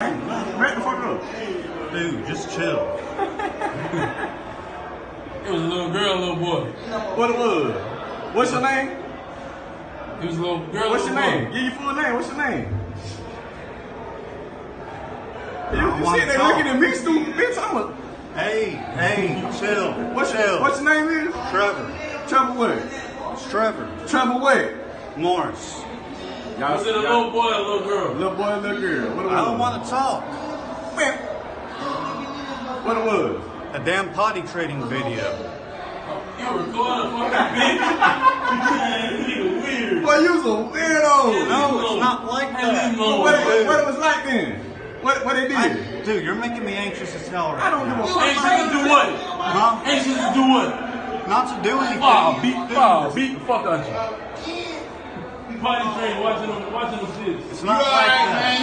Back the fuck up. Dude, just chill. It was a little girl, a little boy. What it was? What's your name? It was a little girl, What's your name? boy. Give your full name. What's your name? You, you see they looking at me stupid, bitch. I'm a. Hey, hey, chill. What's chill. your, what's your name is? Trevor. Trevor what? It's Trevor. Trevor what? Morris. Y'all Was it a little boy, or a little girl? little boy, little girl. What it was? I don't want to talk. What it was? A damn potty trading video. You recording fucking bitch. You weird. Boy, you was a weirdo. No, it's not like that. What it, what it was like then? What what they did? I, dude, you're making me anxious as hell right I don't give a fuck. Anxious to do what? Huh? Anxious to do what? Not to do anything. Oh, beat, Dude, oh, beat the fuck out you. Potty train watching them, watching them. It's not like that. I know it was.